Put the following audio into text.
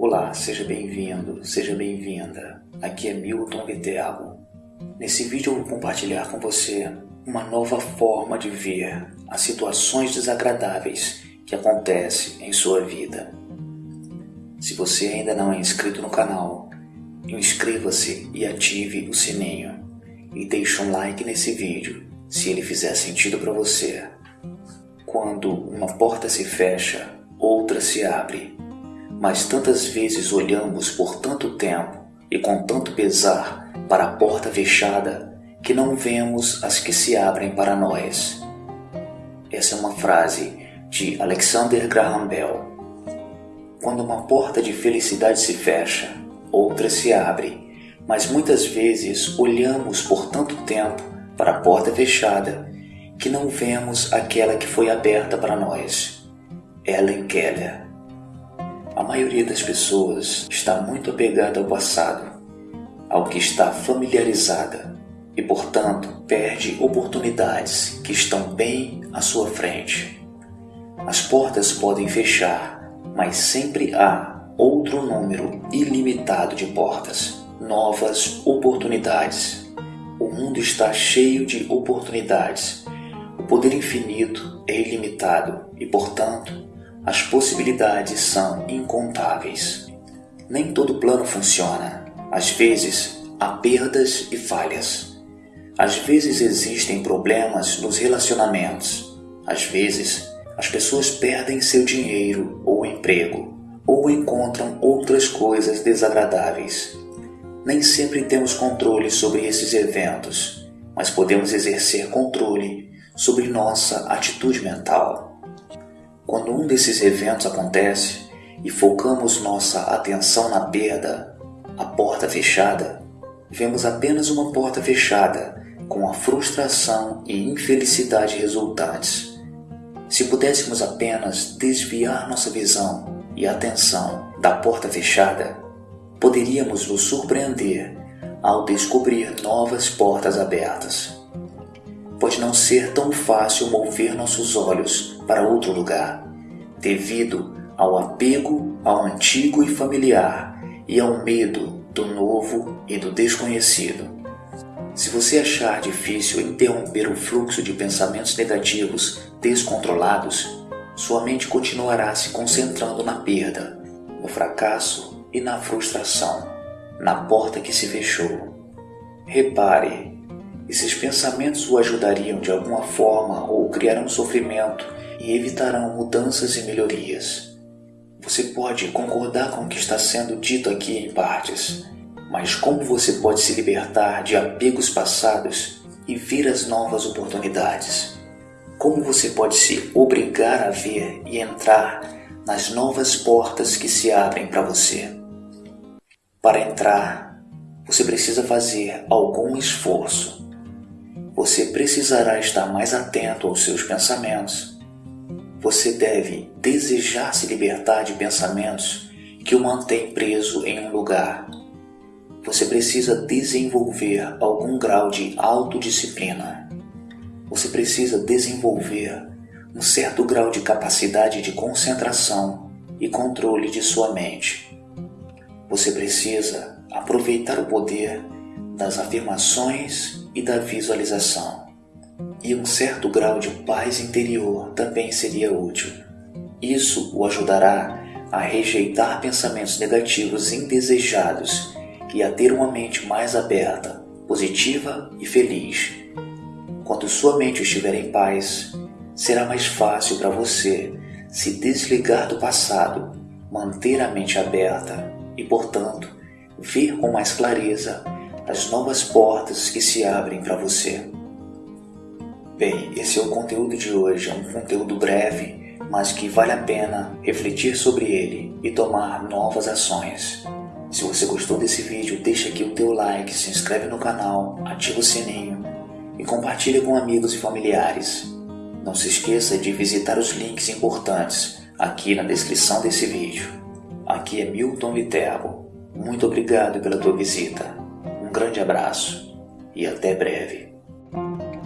Olá, seja bem-vindo, seja bem-vinda. Aqui é Milton Viterbo. Nesse vídeo eu vou compartilhar com você uma nova forma de ver as situações desagradáveis que acontecem em sua vida. Se você ainda não é inscrito no canal, inscreva-se e ative o sininho. E deixe um like nesse vídeo se ele fizer sentido para você. Quando uma porta se fecha, outra se abre mas tantas vezes olhamos por tanto tempo e com tanto pesar para a porta fechada que não vemos as que se abrem para nós. Essa é uma frase de Alexander Graham Bell. Quando uma porta de felicidade se fecha, outra se abre, mas muitas vezes olhamos por tanto tempo para a porta fechada que não vemos aquela que foi aberta para nós. Ellen Keller a maioria das pessoas está muito apegada ao passado, ao que está familiarizada e, portanto, perde oportunidades que estão bem à sua frente. As portas podem fechar, mas sempre há outro número ilimitado de portas, novas oportunidades. O mundo está cheio de oportunidades. O poder infinito é ilimitado e, portanto, as possibilidades são incontáveis. Nem todo plano funciona. Às vezes, há perdas e falhas. Às vezes existem problemas nos relacionamentos. Às vezes, as pessoas perdem seu dinheiro ou emprego, ou encontram outras coisas desagradáveis. Nem sempre temos controle sobre esses eventos, mas podemos exercer controle sobre nossa atitude mental. Quando um desses eventos acontece e focamos nossa atenção na perda, a porta fechada, vemos apenas uma porta fechada com a frustração e infelicidade resultantes. Se pudéssemos apenas desviar nossa visão e atenção da porta fechada, poderíamos nos surpreender ao descobrir novas portas abertas pode não ser tão fácil mover nossos olhos para outro lugar, devido ao apego ao antigo e familiar e ao medo do novo e do desconhecido. Se você achar difícil interromper o fluxo de pensamentos negativos descontrolados, sua mente continuará se concentrando na perda, no fracasso e na frustração, na porta que se fechou. Repare esses pensamentos o ajudariam de alguma forma ou criarão sofrimento e evitarão mudanças e melhorias. Você pode concordar com o que está sendo dito aqui em partes, mas como você pode se libertar de apegos passados e ver as novas oportunidades? Como você pode se obrigar a ver e entrar nas novas portas que se abrem para você? Para entrar, você precisa fazer algum esforço você precisará estar mais atento aos seus pensamentos. Você deve desejar se libertar de pensamentos que o mantêm preso em um lugar. Você precisa desenvolver algum grau de autodisciplina. Você precisa desenvolver um certo grau de capacidade de concentração e controle de sua mente. Você precisa aproveitar o poder das afirmações e da visualização. E um certo grau de paz interior também seria útil. Isso o ajudará a rejeitar pensamentos negativos indesejados e a ter uma mente mais aberta, positiva e feliz. Quando sua mente estiver em paz, será mais fácil para você se desligar do passado, manter a mente aberta e, portanto, ver com mais clareza as novas portas que se abrem para você. Bem, esse é o conteúdo de hoje, é um conteúdo breve, mas que vale a pena refletir sobre ele e tomar novas ações. Se você gostou desse vídeo, deixa aqui o teu like, se inscreve no canal, ativa o sininho e compartilha com amigos e familiares. Não se esqueça de visitar os links importantes aqui na descrição desse vídeo. Aqui é Milton Viterbo. Muito obrigado pela tua visita. Um grande abraço e até breve.